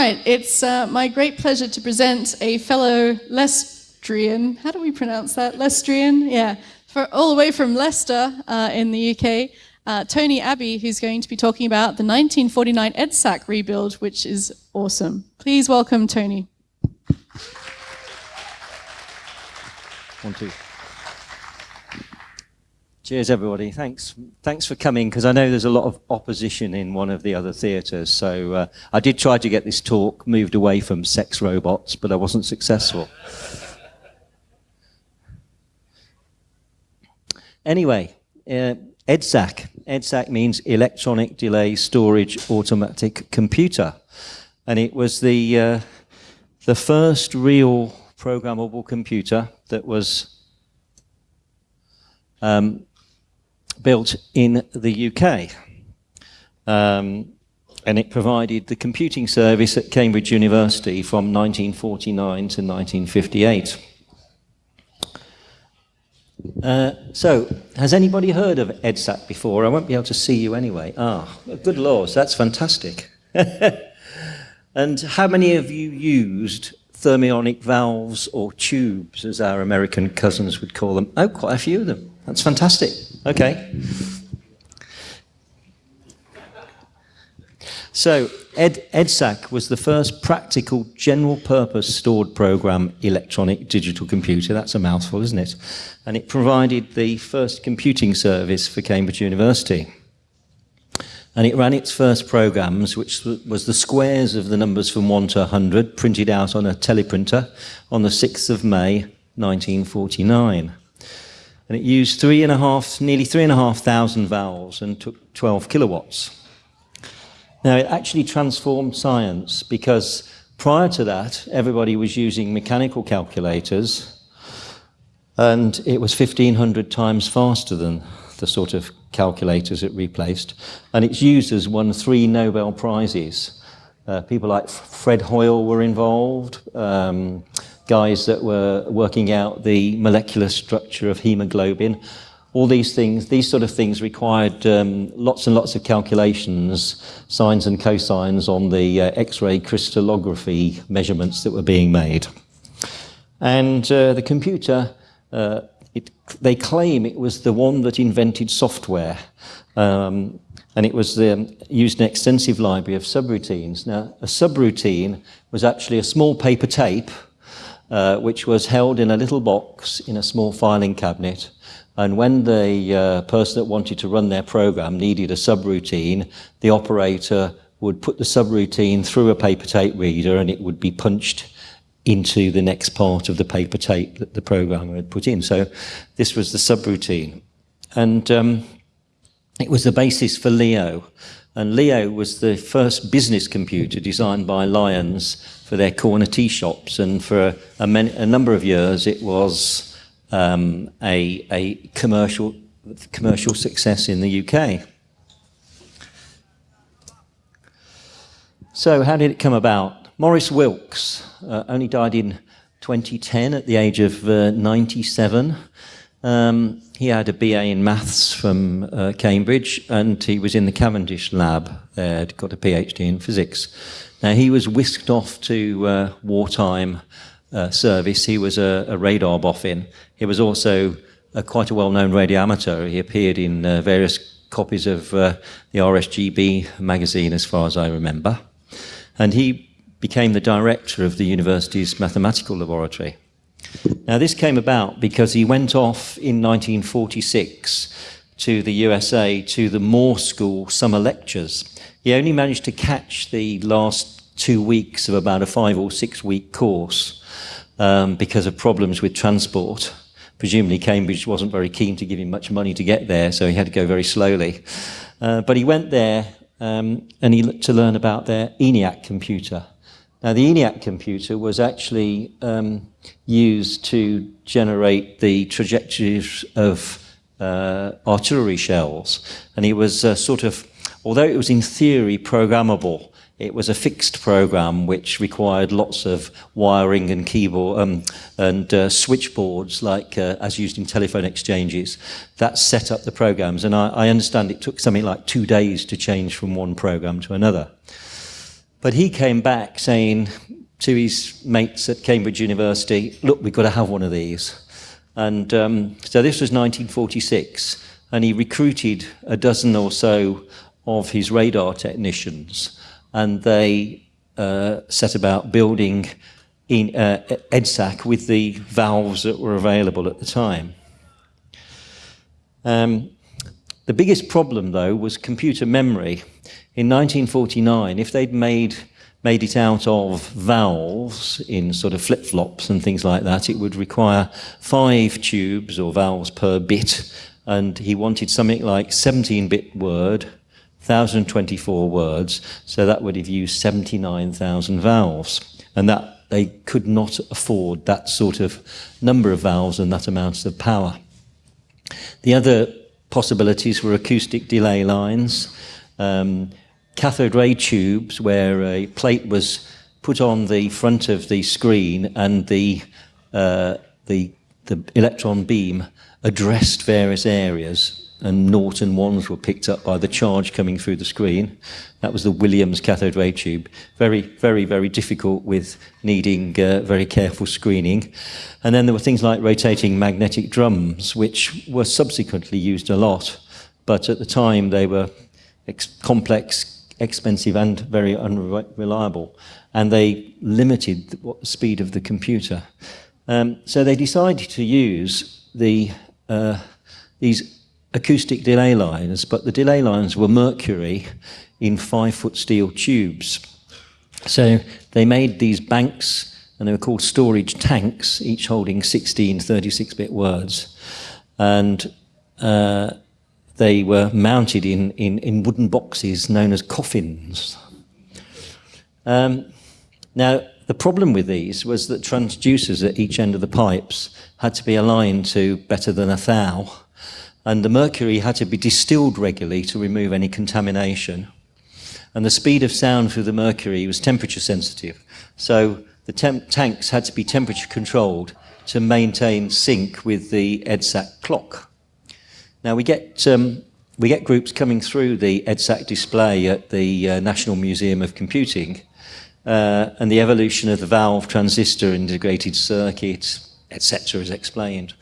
right, it's uh, my great pleasure to present a fellow Leicestrian. How do we pronounce that? Leicestrian? Yeah, for all the way from Leicester uh, in the UK. Uh, Tony Abbey, who's going to be talking about the 1949 EDSAC rebuild, which is awesome. Please welcome Tony. One, two. Cheers, everybody. Thanks, thanks for coming, because I know there's a lot of opposition in one of the other theatres. So uh, I did try to get this talk moved away from sex robots, but I wasn't successful. Anyway, uh, EDSAC. EDSAC means Electronic Delay Storage Automatic Computer. And it was the, uh, the first real programmable computer that was um, built in the UK. Um, and it provided the computing service at Cambridge University from 1949 to 1958. Uh, so, has anybody heard of EDSAC before? I won't be able to see you anyway. Ah, good laws, that's fantastic. and how many of you used thermionic valves or tubes, as our American cousins would call them? Oh, quite a few of them. That's fantastic. Okay. So Ed, EDSAC was the first practical general purpose stored program electronic digital computer. That's a mouthful, isn't it? And it provided the first computing service for Cambridge University. And it ran its first programs, which was the squares of the numbers from 1 to 100, printed out on a teleprinter on the 6th of May, 1949 and it used three and a half, nearly three and a half thousand valves and took 12 kilowatts. Now, it actually transformed science because prior to that, everybody was using mechanical calculators and it was 1500 times faster than the sort of calculators it replaced. And its users won three Nobel Prizes. Uh, people like Fred Hoyle were involved. Um, guys that were working out the molecular structure of hemoglobin. All these things, these sort of things required um, lots and lots of calculations, sines and cosines on the uh, X-ray crystallography measurements that were being made. And uh, the computer, uh, it, they claim it was the one that invented software. Um, and it was um, used an extensive library of subroutines. Now, a subroutine was actually a small paper tape uh, which was held in a little box in a small filing cabinet. And when the uh, person that wanted to run their program needed a subroutine, the operator would put the subroutine through a paper tape reader and it would be punched into the next part of the paper tape that the programmer had put in. So this was the subroutine. And um, it was the basis for Leo. And Leo was the first business computer designed by Lyons for their corner tea shops. And for a, a, a number of years, it was um, a, a commercial, commercial success in the UK. So how did it come about? Maurice Wilkes uh, only died in 2010 at the age of uh, 97. Um, he had a BA in maths from uh, Cambridge and he was in the Cavendish lab there, got a PhD in physics. Now he was whisked off to uh, wartime uh, service. He was a, a, radar boffin. He was also a, quite a well-known radio amateur. He appeared in uh, various copies of uh, the RSGB magazine as far as I remember. And he became the director of the university's mathematical laboratory. Now, this came about because he went off in 1946 to the USA to the Moore School summer lectures. He only managed to catch the last two weeks of about a five or six week course um, because of problems with transport. Presumably, Cambridge wasn't very keen to give him much money to get there, so he had to go very slowly. Uh, but he went there um, and he looked to learn about their ENIAC computer. Now, the ENIAC computer was actually um, used to generate the trajectories of uh, artillery shells. And it was uh, sort of, although it was in theory programmable, it was a fixed program which required lots of wiring and keyboard um, and uh, switchboards like uh, as used in telephone exchanges that set up the programs and I, I understand it took something like two days to change from one program to another But he came back saying to his mates at Cambridge University, look, we've got to have one of these. And um, so this was 1946, and he recruited a dozen or so of his radar technicians, and they uh, set about building in uh, EDSAC with the valves that were available at the time. Um, the biggest problem, though, was computer memory. In 1949, if they'd made made it out of valves in sort of flip-flops and things like that, it would require five tubes or valves per bit, and he wanted something like 17-bit word, 1,024 words, so that would have used 79,000 valves. And that they could not afford that sort of number of valves and that amount of power. The other possibilities were acoustic delay lines, um, cathode ray tubes where a plate was put on the front of the screen and the, uh, the, the electron beam addressed various areas and naught and ones were picked up by the charge coming through the screen. That was the Williams cathode ray tube. Very, very, very difficult with needing uh, very careful screening. And then there were things like rotating magnetic drums, which were subsequently used a lot. But at the time, they were ex complex, expensive, and very unreliable. And they limited the speed of the computer. Um, so they decided to use the, uh, these acoustic delay lines, but the delay lines were mercury in five-foot steel tubes. So they made these banks, and they were called storage tanks, each holding 16 36-bit words. And uh, they were mounted in, in, in, wooden boxes known as coffins. Um, now, the problem with these was that transducers at each end of the pipes had to be aligned to better than a thou and the mercury had to be distilled regularly to remove any contamination. And the speed of sound through the mercury was temperature sensitive. So the tanks had to be temperature controlled to maintain sync with the EDSAC clock. Now we get, um, we get groups coming through the EDSAC display at the uh, National Museum of Computing uh, and the evolution of the valve transistor integrated circuit, etc. is explained.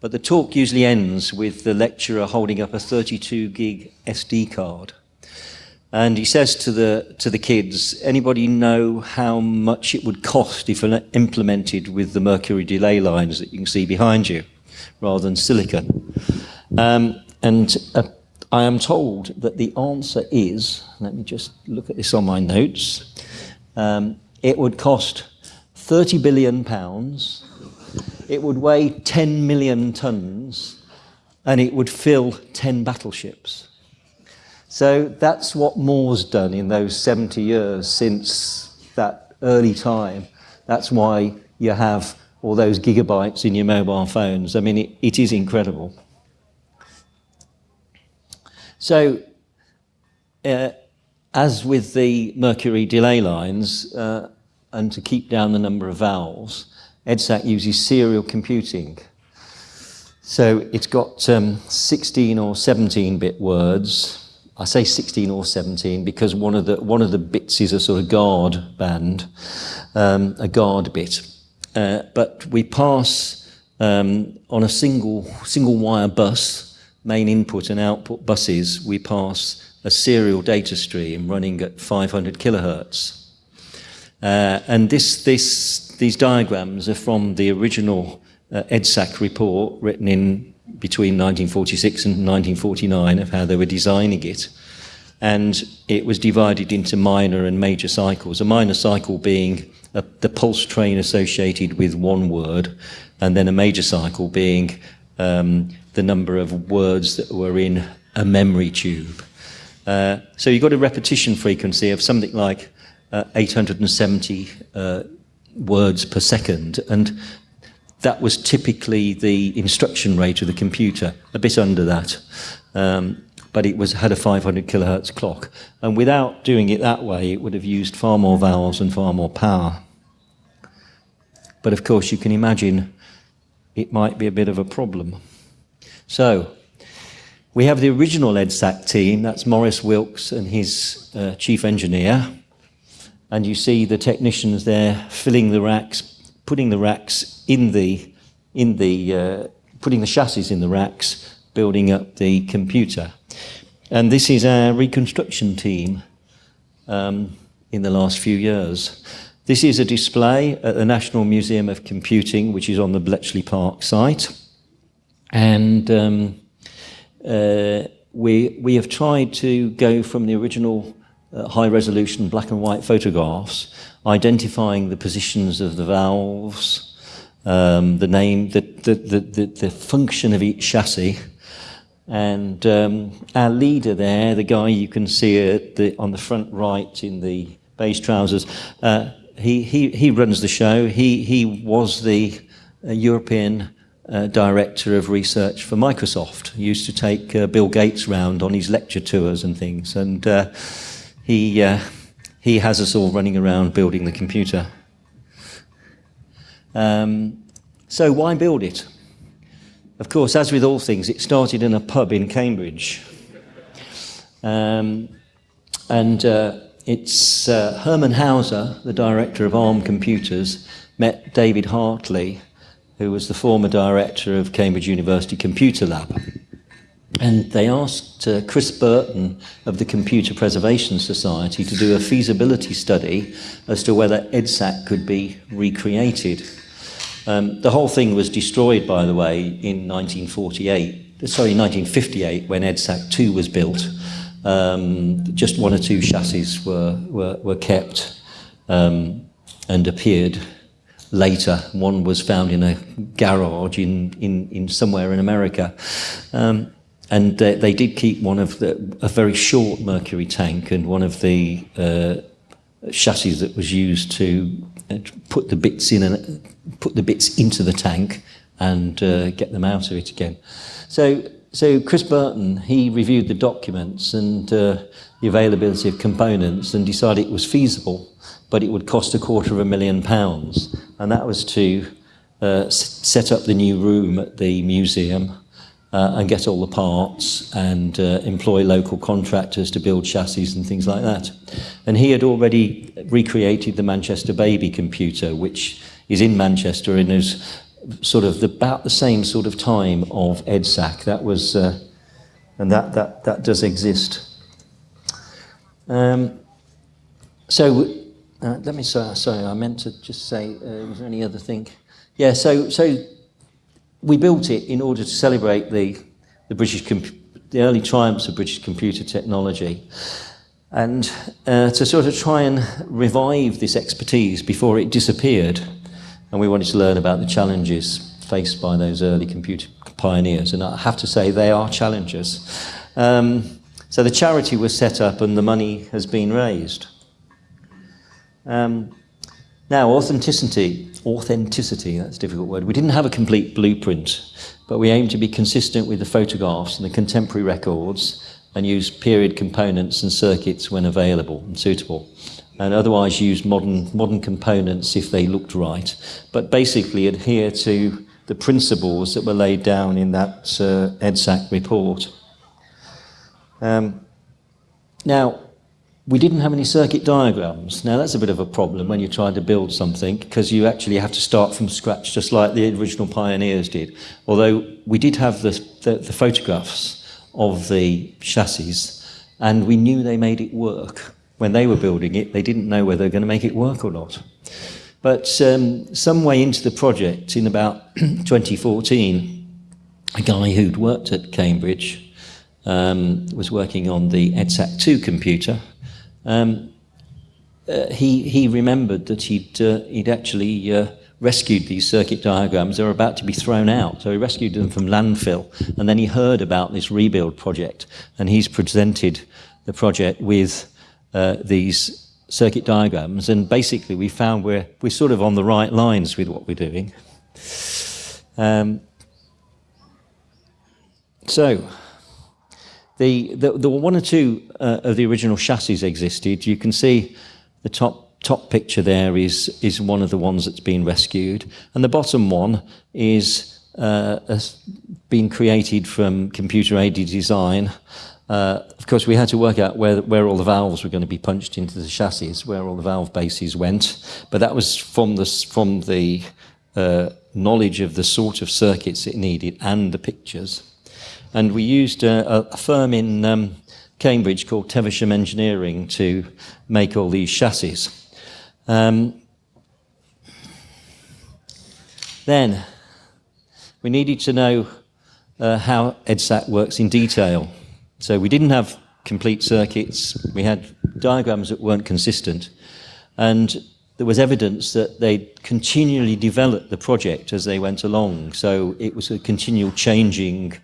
But the talk usually ends with the lecturer holding up a 32 gig SD card. And he says to the, to the kids, anybody know how much it would cost if implemented with the mercury delay lines that you can see behind you, rather than silicon? Um, and uh, I am told that the answer is, let me just look at this on my notes, um, it would cost 30 billion pounds it would weigh 10 million tons and it would fill 10 battleships. So that's what Moore's done in those 70 years since that early time. That's why you have all those gigabytes in your mobile phones. I mean, it, it is incredible. So, uh, as with the mercury delay lines, uh, and to keep down the number of valves, EDSAC uses serial computing. So it's got um, 16 or 17-bit words. I say 16 or 17 because one of the, one of the bits is a sort of guard band, um, a guard bit. Uh, but we pass um, on a single, single wire bus, main input and output buses, we pass a serial data stream running at 500 kilohertz. Uh, and this, this these diagrams are from the original uh, EDSAC report written in between 1946 and 1949 of how they were designing it. And it was divided into minor and major cycles. A minor cycle being a, the pulse train associated with one word, and then a major cycle being um, the number of words that were in a memory tube. Uh, so you've got a repetition frequency of something like uh, 870 uh, words per second. And that was typically the instruction rate of the computer, a bit under that. Um, but it was had a 500 kilohertz clock. And without doing it that way, it would have used far more valves and far more power. But of course, you can imagine it might be a bit of a problem. So, we have the original EDSAC team, that's Maurice Wilkes and his uh, chief engineer, and you see the technicians there filling the racks, putting the racks in the, in the uh, putting the chassis in the racks, building up the computer. And this is our reconstruction team um, in the last few years. This is a display at the National Museum of Computing, which is on the Bletchley Park site. And um, uh, we, we have tried to go from the original uh, high resolution black and white photographs, identifying the positions of the valves, um, the name, the, the, the, the, function of each chassis. And um, our leader there, the guy you can see the, on the front right in the beige trousers, uh, he, he, he runs the show. He, he was the uh, European uh, director of research for Microsoft. He used to take uh, Bill Gates round on his lecture tours and things. And uh, he, uh, he has us all running around building the computer. Um, so why build it? Of course, as with all things, it started in a pub in Cambridge. Um, and uh, it's uh, Hermann Hauser, the director of ARM Computers, met David Hartley, who was the former director of Cambridge University Computer Lab. And they asked uh, Chris Burton of the Computer Preservation Society to do a feasibility study as to whether EDSAC could be recreated. Um, the whole thing was destroyed, by the way, in 1948, sorry, 1958, when EDSAC 2 was built. Um, just one or two chassis were, were, were kept um, and appeared later. One was found in a garage in, in, in somewhere in America. Um, and they, they did keep one of the, a very short mercury tank and one of the uh, chassis that was used to uh, put the bits in and put the bits into the tank and uh, get them out of it again. So, so Chris Burton, he reviewed the documents and uh, the availability of components and decided it was feasible, but it would cost a quarter of a million pounds. And that was to uh, set up the new room at the museum uh, and get all the parts and uh, employ local contractors to build chassis and things like that. And he had already recreated the Manchester Baby computer, which is in Manchester and is sort of the, about the same sort of time of EDSAC. That was, uh, and that, that, that does exist. Um, so, uh, let me, sorry, sorry, I meant to just say, uh, was there any other thing? Yeah, so, so we built it in order to celebrate the, the British, the early triumphs of British computer technology and uh, to sort of try and revive this expertise before it disappeared. And we wanted to learn about the challenges faced by those early computer pioneers. And I have to say, they are challenges. Um, so the charity was set up and the money has been raised. Um, now, authenticity, authenticity, that's a difficult word. We didn't have a complete blueprint, but we aimed to be consistent with the photographs and the contemporary records and use period components and circuits when available and suitable. And otherwise use modern, modern components if they looked right. But basically adhere to the principles that were laid down in that uh, EDSAC report. Um, now, we didn't have any circuit diagrams. Now that's a bit of a problem when you're trying to build something because you actually have to start from scratch just like the original pioneers did. Although we did have the, the, the photographs of the chassis and we knew they made it work. When they were building it, they didn't know whether they were going to make it work or not. But um, some way into the project, in about 2014, a guy who'd worked at Cambridge um, was working on the EDSAC2 computer, um, uh, he, he remembered that he'd, uh, he'd actually uh, rescued these circuit diagrams. They were about to be thrown out, so he rescued them from landfill. And then he heard about this rebuild project, and he's presented the project with uh, these circuit diagrams. And basically, we found we're, we're sort of on the right lines with what we're doing. Um, so, the, the, the one or two uh, of the original chassis existed. You can see the top top picture there is is one of the ones that's been rescued, and the bottom one is uh, been created from computer aided design. Uh, of course, we had to work out where, where all the valves were going to be punched into the chassis, where all the valve bases went. But that was from the, from the uh, knowledge of the sort of circuits it needed and the pictures. And we used a, a firm in um, Cambridge called Teversham Engineering to make all these chassis. Um, then we needed to know uh, how EDSAC works in detail. So we didn't have complete circuits, we had diagrams that weren't consistent, and there was evidence that they continually developed the project as they went along. So it was a continual changing,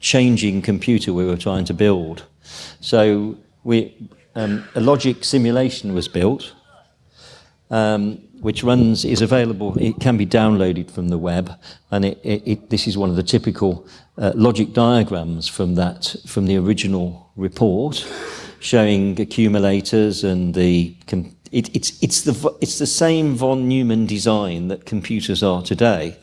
changing computer we were trying to build. So we, um, a logic simulation was built, um, which runs is available. It can be downloaded from the web, and it, it, it, this is one of the typical uh, logic diagrams from that from the original report, showing accumulators and the. It, it's it's the it's the same von Neumann design that computers are today.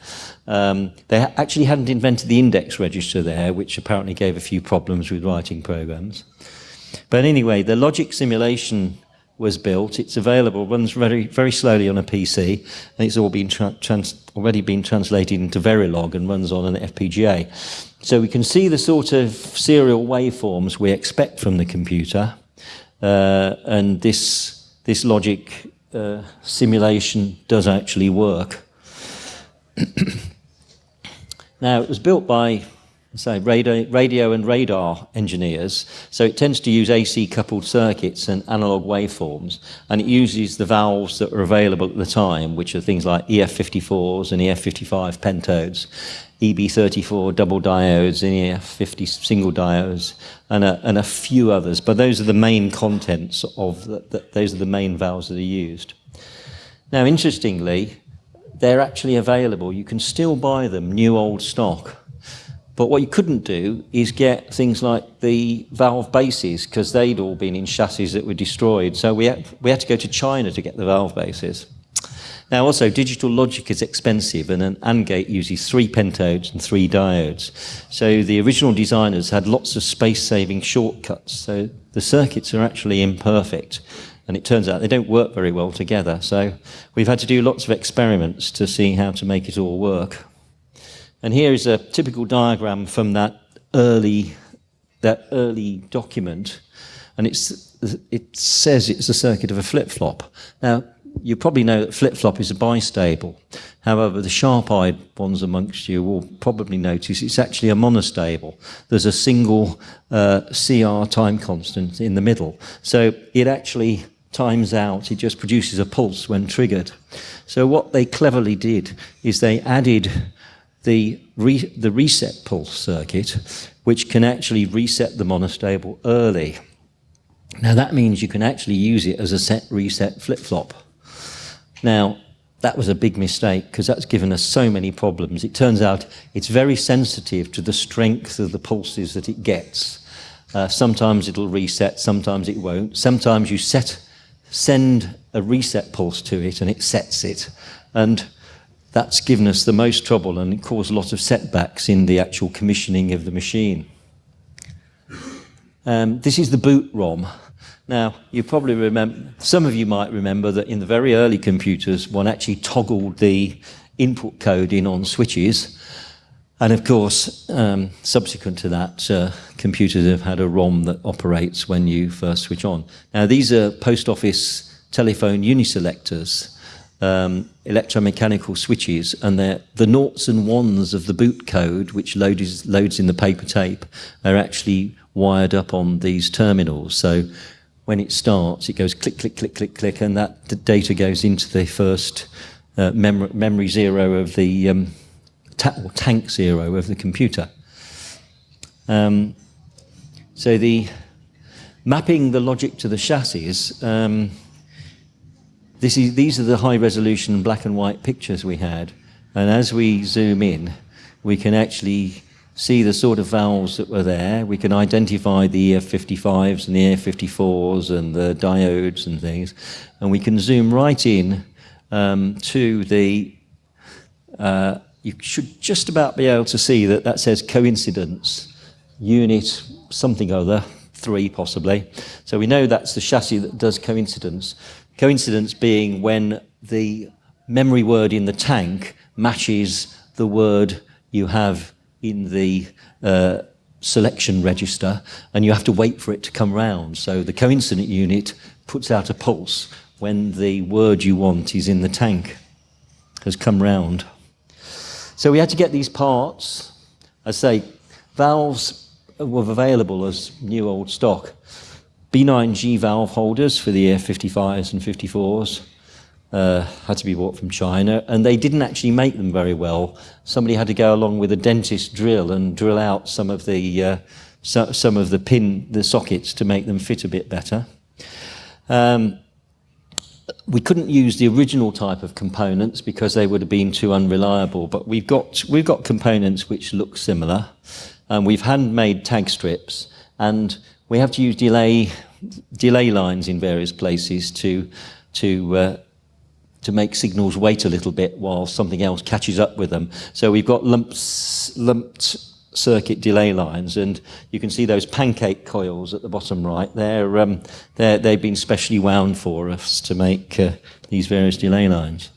Um, they actually hadn't invented the index register there, which apparently gave a few problems with writing programs. But anyway, the logic simulation was built. It's available, runs very, very slowly on a PC, and it's all been already been translated into Verilog and runs on an FPGA. So we can see the sort of serial waveforms we expect from the computer, uh, and this, this logic uh, simulation does actually work. now, it was built by say radio, radio and radar engineers. So it tends to use AC coupled circuits and analog waveforms, and it uses the valves that were available at the time, which are things like EF54s and EF55 pentodes, EB34 double diodes and EF50 single diodes, and a, and a few others. But those are the main contents of the, the, those are the main valves that are used. Now, interestingly, they're actually available. You can still buy them new old stock but what you couldn't do is get things like the valve bases because they'd all been in chassis that were destroyed. So we had, we had to go to China to get the valve bases. Now also, digital logic is expensive and an AND gate uses three pentodes and three diodes. So the original designers had lots of space-saving shortcuts. So the circuits are actually imperfect. And it turns out they don't work very well together. So we've had to do lots of experiments to see how to make it all work. And here is a typical diagram from that early, that early document. And it's, it says it's a circuit of a flip-flop. Now, you probably know that flip-flop is a bistable. However, the sharp-eyed ones amongst you will probably notice it's actually a monostable. There's a single uh, CR time constant in the middle. So it actually times out, it just produces a pulse when triggered. So what they cleverly did is they added the, re the reset pulse circuit, which can actually reset the monostable early. Now that means you can actually use it as a set reset flip-flop. Now, that was a big mistake because that's given us so many problems. It turns out it's very sensitive to the strength of the pulses that it gets. Uh, sometimes it'll reset, sometimes it won't. Sometimes you set, send a reset pulse to it and it sets it. And that's given us the most trouble and it caused a lot of setbacks in the actual commissioning of the machine. Um, this is the boot ROM. Now, you probably remember, some of you might remember that in the very early computers, one actually toggled the input code in on switches. And of course, um, subsequent to that, uh, computers have had a ROM that operates when you first switch on. Now, these are post office telephone uniselectors um, electromechanical switches, and the noughts and ones of the boot code, which loads, loads in the paper tape, are actually wired up on these terminals. So when it starts, it goes click, click, click, click, click, and that data goes into the first uh, mem memory zero of the um, ta tank zero of the computer. Um, so the mapping the logic to the chassis. Um, is, these are the high resolution black and white pictures we had. And as we zoom in, we can actually see the sort of valves that were there. We can identify the EF55s and the EF54s and the diodes and things. And we can zoom right in um, to the, uh, you should just about be able to see that that says coincidence, unit something other, three possibly. So we know that's the chassis that does coincidence. Coincidence being when the memory word in the tank matches the word you have in the uh, selection register and you have to wait for it to come round. So the coincident unit puts out a pulse when the word you want is in the tank, has come round. So we had to get these parts. I say, valves were available as new old stock. B9G valve holders for the F55s and 54s uh, had to be bought from China, and they didn't actually make them very well. Somebody had to go along with a dentist drill and drill out some of the uh, so, some of the pin the sockets to make them fit a bit better. Um, we couldn't use the original type of components because they would have been too unreliable, but we've got, we've got components which look similar. And we've handmade tag strips, and we have to use delay, delay lines in various places to, to, uh, to make signals wait a little bit while something else catches up with them. So we've got lumps, lumped circuit delay lines, and you can see those pancake coils at the bottom right. They're, um, they're, they've been specially wound for us to make uh, these various delay lines.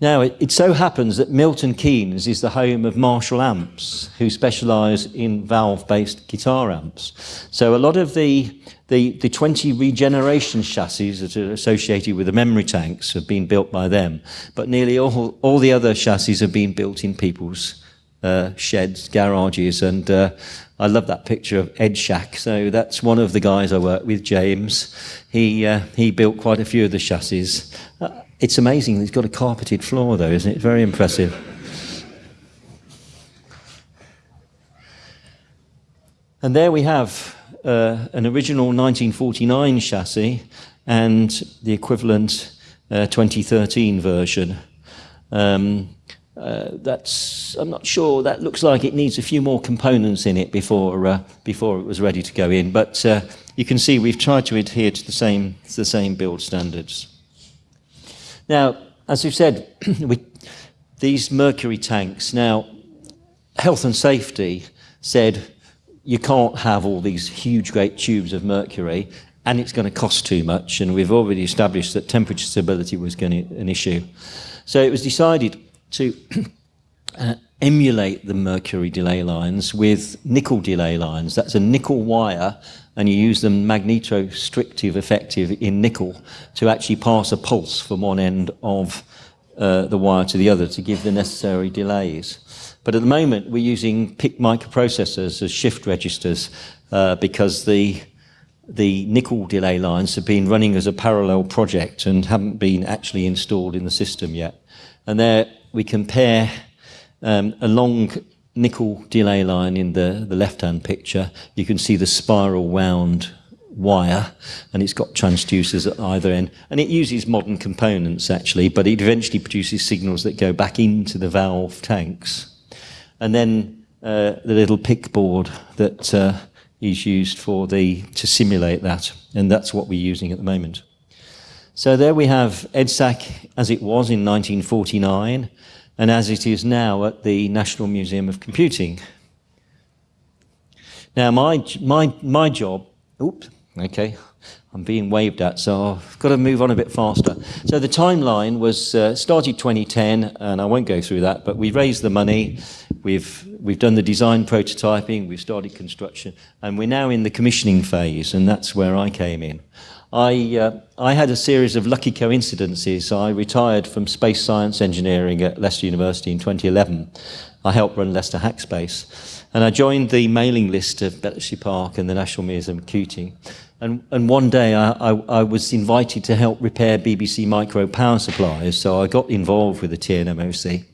Now, it, it, so happens that Milton Keynes is the home of Marshall Amps, who specialise in valve-based guitar amps. So a lot of the, the, the 20 regeneration chassis that are associated with the memory tanks have been built by them, but nearly all, all the other chassis have been built in people's uh, sheds, garages, and uh, I love that picture of Ed Shack. So that's one of the guys I work with, James. He, uh, he built quite a few of the chassis. It's amazing. It's got a carpeted floor, though, isn't it? Very impressive. And there we have uh, an original 1949 chassis and the equivalent uh, 2013 version. Um, uh, that's I'm not sure. That looks like it needs a few more components in it before uh, before it was ready to go in. But uh, you can see we've tried to adhere to the same to the same build standards. Now, as we've said, we, these mercury tanks, now, health and safety said you can't have all these huge, great tubes of mercury and it's going to cost too much. And we've already established that temperature stability was going to be an issue. So it was decided to uh, emulate the mercury delay lines with nickel delay lines. That's a nickel wire and you use the magnetostrictive effective in nickel to actually pass a pulse from one end of uh, the wire to the other to give the necessary delays. But at the moment, we're using PIC microprocessors as shift registers uh, because the the nickel delay lines have been running as a parallel project and haven't been actually installed in the system yet. And there we compare um, a long nickel delay line in the, the left-hand picture, you can see the spiral wound wire and it's got transducers at either end. And it uses modern components actually but it eventually produces signals that go back into the valve tanks. And then uh, the little PIC board that uh, is used for the to simulate that and that's what we're using at the moment. So there we have EDSAC as it was in 1949 and as it is now at the National Museum of Computing. Now, my, my, my job, oops, okay, I'm being waved at, so I've got to move on a bit faster. So the timeline was uh, started 2010, and I won't go through that, but we raised the money, we've, we've done the design prototyping, we've started construction, and we're now in the commissioning phase, and that's where I came in. I, uh, I had a series of lucky coincidences. I retired from space science engineering at Leicester University in 2011. I helped run Leicester Hackspace. And I joined the mailing list of Bletchley Park and the National Museum of Computing. And, and one day I, I, I, was invited to help repair BBC Micro power supplies, so I got involved with the TNMOC.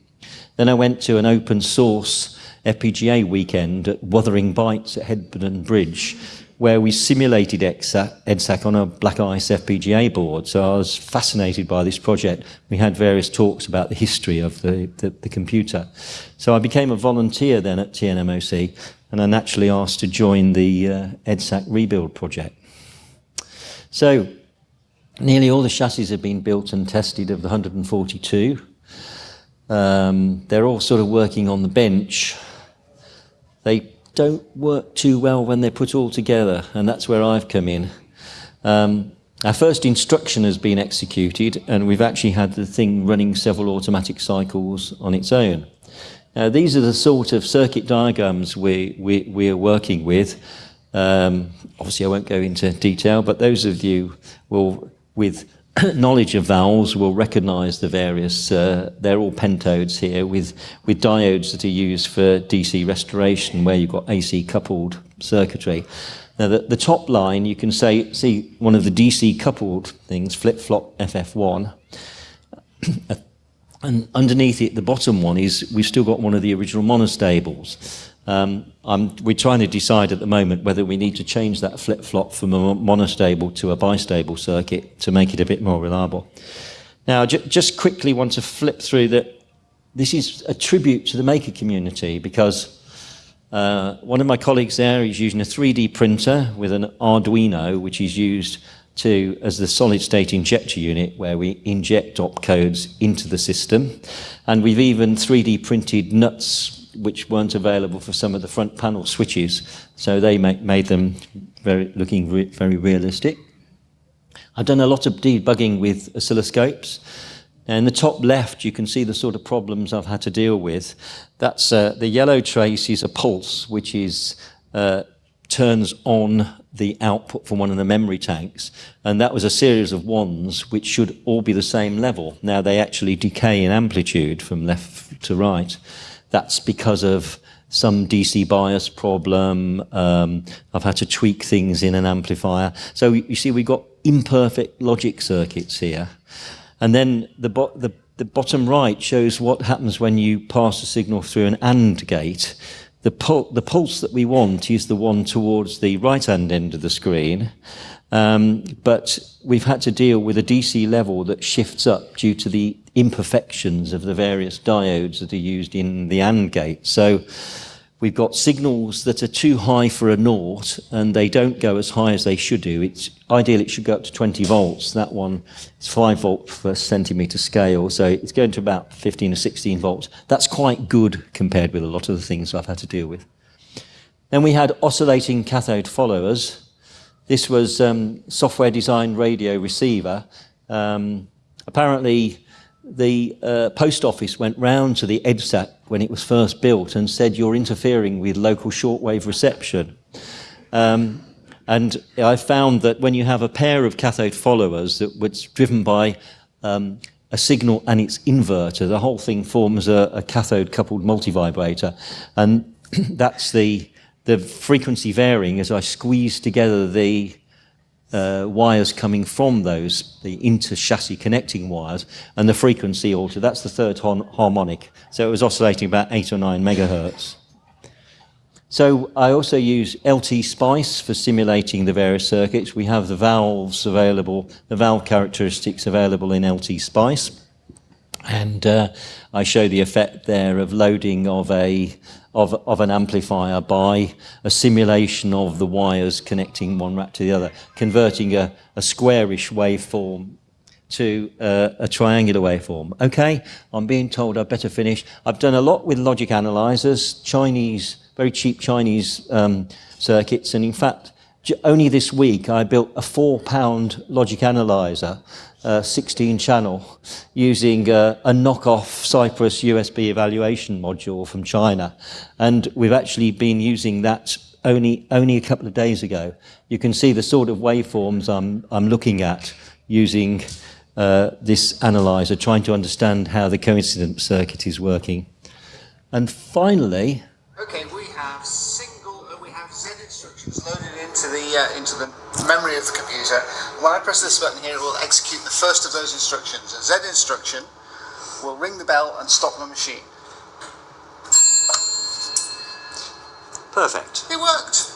Then I went to an open source FPGA weekend at Wuthering Bytes at Hebden Bridge, where we simulated EDSAC on a BlackIce FPGA board. So I was fascinated by this project. We had various talks about the history of the, the, the computer. So I became a volunteer then at TNMOC, and I naturally asked to join the uh, EDSAC rebuild project. So nearly all the chassis have been built and tested of the 142. Um, they're all sort of working on the bench. They don't work too well when they're put all together, and that's where I've come in. Um, our first instruction has been executed, and we've actually had the thing running several automatic cycles on its own. Now, these are the sort of circuit diagrams we, we, we are working with. Um, obviously, I won't go into detail, but those of you will, with knowledge of valves will recognize the various, uh, they're all pentodes here with, with diodes that are used for DC restoration where you've got AC coupled circuitry. Now the, the top line, you can say, see one of the DC coupled things, flip-flop FF1. and underneath it, the bottom one is, we've still got one of the original monostables. Um, we're trying to decide at the moment whether we need to change that flip-flop from a monostable to a bistable circuit to make it a bit more reliable. Now, just quickly want to flip through that. This is a tribute to the maker community because uh, one of my colleagues there is using a 3D printer with an Arduino, which is used to as the solid state injector unit where we inject opcodes into the system. And we've even 3D printed nuts which weren't available for some of the front panel switches. So they make, made them very, looking re very realistic. I've done a lot of debugging with oscilloscopes. And in the top left, you can see the sort of problems I've had to deal with. That's uh, the yellow trace is a pulse, which is uh, turns on the output from one of the memory tanks. And that was a series of ones which should all be the same level. Now they actually decay in amplitude from left to right. That's because of some DC bias problem. Um, I've had to tweak things in an amplifier. So you see, we've got imperfect logic circuits here. And then the, bo the, the bottom right shows what happens when you pass a signal through an AND gate. The, pul the pulse that we want is the one towards the right-hand end of the screen. Um, but we've had to deal with a DC level that shifts up due to the imperfections of the various diodes that are used in the AND gate. So we've got signals that are too high for a naught and they don't go as high as they should do. It's ideal it should go up to 20 volts. That one is 5 volt per centimeter scale, so it's going to about 15 or 16 volts. That's quite good compared with a lot of the things I've had to deal with. Then we had oscillating cathode followers. This was um, software designed radio receiver. Um, apparently, the uh, post office went round to the EDSAC when it was first built and said, you're interfering with local shortwave reception. Um, and I found that when you have a pair of cathode followers that was driven by um, a signal and its inverter, the whole thing forms a, a cathode coupled multivibrator. And that's the the frequency varying as I squeeze together the uh, wires coming from those, the inter-chassis connecting wires, and the frequency altered. That's the third harmonic. So it was oscillating about 8 or 9 megahertz. So I also use LT Spice for simulating the various circuits. We have the valves available, the valve characteristics available in LT Spice. And uh, I show the effect there of loading of a of, of an amplifier by a simulation of the wires connecting one rack to the other, converting a, a squarish waveform to uh, a triangular waveform. Okay, I'm being told I better finish. I've done a lot with logic analyzers, Chinese, very cheap Chinese um, circuits, and in fact, only this week I built a four pound logic analyzer, uh, 16 channel, using uh, a knockoff Cypress USB evaluation module from China. And we've actually been using that only, only a couple of days ago. You can see the sort of waveforms I'm, I'm looking at using uh, this analyzer, trying to understand how the coincident circuit is working. And finally... Okay, we have single, we have Z instructions loaded into the, uh, into the memory of the computer. When I press this button here, it will execute the first of those instructions. A Z instruction will ring the bell and stop the machine. Perfect. It worked.